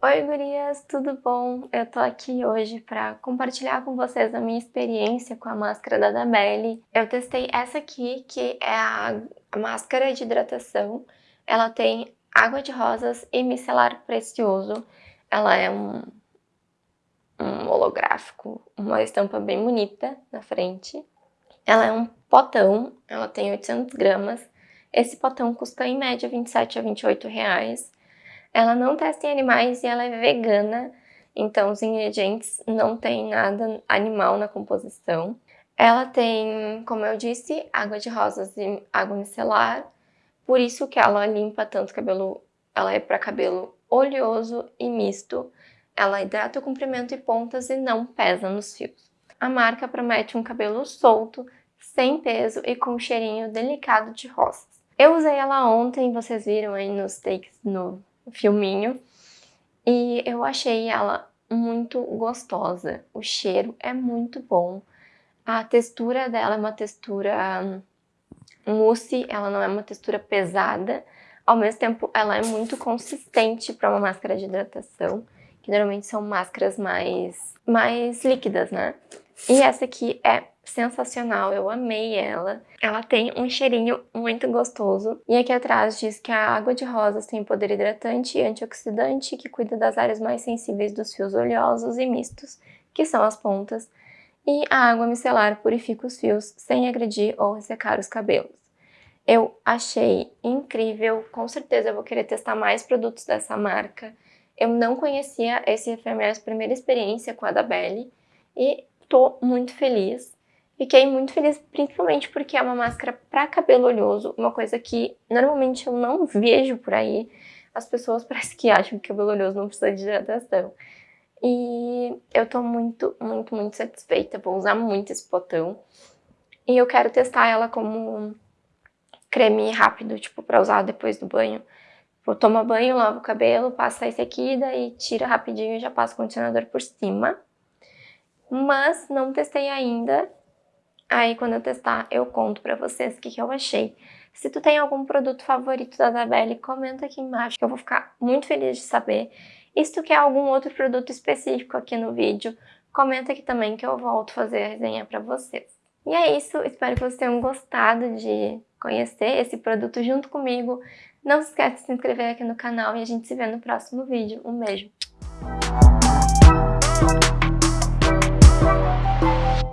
Oi gurias, tudo bom? Eu tô aqui hoje para compartilhar com vocês a minha experiência com a máscara da Dabelli. Eu testei essa aqui, que é a, máscara de hidratação. Ela tem água de rosas e micelar precioso. Ela é um, um holográfico, uma estampa bem bonita na frente. Ela é um potão, ela tem 800 gramas. Esse potão custa em média 27 a 28 reais. Ela não testa em animais e ela é vegana, então os ingredientes não tem nada animal na composição. Ela tem, como eu disse, água de rosas e água micelar, por isso que ela limpa tanto cabelo, ela é para cabelo oleoso e misto. Ela hidrata o comprimento e pontas e não pesa nos fios. A marca promete um cabelo solto, sem peso e com um cheirinho delicado de rosas. Eu usei ela ontem, vocês viram aí nos takes no filminho. E eu achei ela muito gostosa. O cheiro é muito bom. A textura dela é uma textura hum, mousse, ela não é uma textura pesada. Ao mesmo tempo, ela é muito consistente para uma máscara de hidratação, que normalmente são máscaras mais, mais líquidas, né? E essa aqui é sensacional, eu amei ela. Ela tem um cheirinho muito gostoso. E aqui atrás diz que a água de rosas tem poder hidratante e antioxidante que cuida das áreas mais sensíveis dos fios oleosos e mistos, que são as pontas. E a água micelar purifica os fios sem agredir ou ressecar os cabelos. Eu achei incrível, com certeza eu vou querer testar mais produtos dessa marca. Eu não conhecia, esse foi a minha primeira experiência com a da Belly e tô muito feliz. Fiquei muito feliz, principalmente porque é uma máscara para cabelo oleoso, uma coisa que normalmente eu não vejo por aí. As pessoas parece que acham que cabelo oleoso não precisa de hidratação. E eu tô muito, muito, muito satisfeita, vou usar muito esse potão. E eu quero testar ela como creme rápido, tipo, pra usar depois do banho. Vou tomar banho, lavo o cabelo, passa esse aqui, daí tira rapidinho e já passa o condicionador por cima. Mas não testei ainda, Aí quando eu testar, eu conto pra vocês o que, que eu achei. Se tu tem algum produto favorito da Dabelli, comenta aqui embaixo que eu vou ficar muito feliz de saber. E se tu quer algum outro produto específico aqui no vídeo, comenta aqui também que eu volto fazer a resenha pra vocês. E é isso, espero que vocês tenham gostado de conhecer esse produto junto comigo. Não se esqueça de se inscrever aqui no canal e a gente se vê no próximo vídeo. Um beijo!